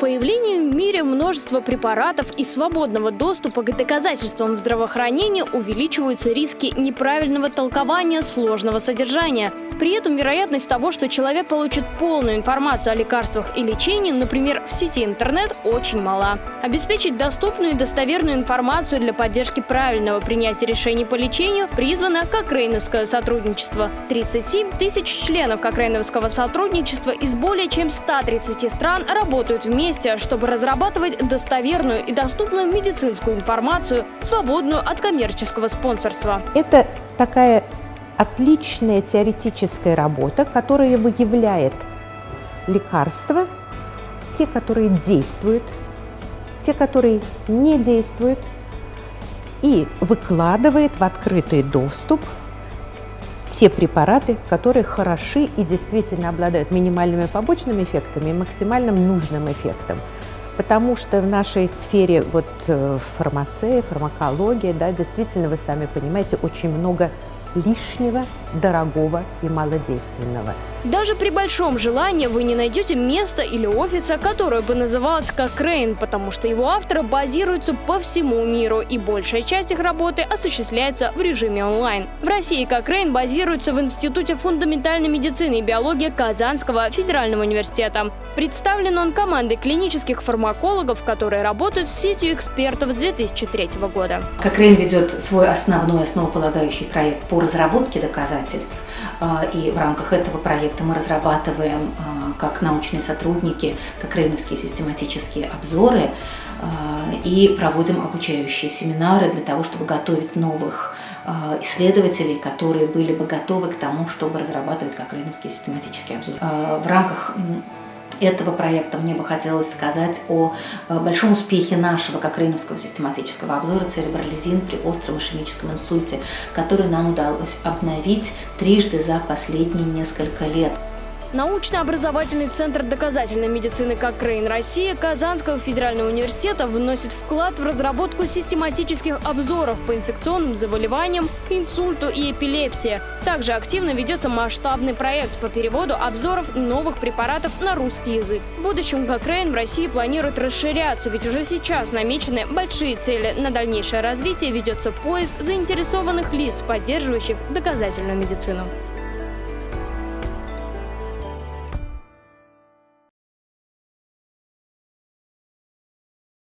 появлением в мире множества препаратов и свободного доступа к доказательствам здравоохранения увеличиваются риски неправильного толкования сложного содержания. При этом вероятность того, что человек получит полную информацию о лекарствах и лечении, например, в сети интернет, очень мала. Обеспечить доступную и достоверную информацию для поддержки правильного принятия решений по лечению призвано Кокрейновское сотрудничество. 37 тысяч членов Кокрейновского сотрудничества из более чем 130 стран работают вместе, чтобы разрабатывать достоверную и доступную медицинскую информацию, свободную от коммерческого спонсорства. Это такая отличная теоретическая работа, которая выявляет лекарства, те, которые действуют, те, которые не действуют, и выкладывает в открытый доступ те препараты, которые хороши и действительно обладают минимальными побочными эффектами и максимальным нужным эффектом. Потому что в нашей сфере вот, э, фармации, фармакологии, да, действительно, вы сами понимаете, очень много лишнего, дорогого и малодейственного. Даже при большом желании вы не найдете места или офиса, которое бы называлось как Рейн, потому что его авторы базируются по всему миру, и большая часть их работы осуществляется в режиме онлайн. В России как Рейн базируется в Институте фундаментальной медицины и биологии Казанского федерального университета. Представлен он командой клинических фармакологов, которые работают с сетью экспертов с 2003 года. Кокрейн ведет свой основной основополагающий проект по разработке доказательств, а, и в рамках этого проекта мы разрабатываем а, как научные сотрудники кокрейновские систематические обзоры а, и проводим обучающие семинары для того, чтобы готовить новых исследователей, которые были бы готовы к тому, чтобы разрабатывать кокрейновский систематический обзор. В рамках этого проекта мне бы хотелось сказать о э, большом успехе нашего Кокрейновского систематического обзора церебролизин при остром ишемическом инсульте, который нам удалось обновить трижды за последние несколько лет. Научно-образовательный центр доказательной медицины «Кокрейн Россия» Казанского федерального университета вносит вклад в разработку систематических обзоров по инфекционным заболеваниям, инсульту и эпилепсии. Также активно ведется масштабный проект по переводу обзоров новых препаратов на русский язык. В будущем «Кокрейн» в России планирует расширяться, ведь уже сейчас намечены большие цели. На дальнейшее развитие ведется поиск заинтересованных лиц, поддерживающих доказательную медицину.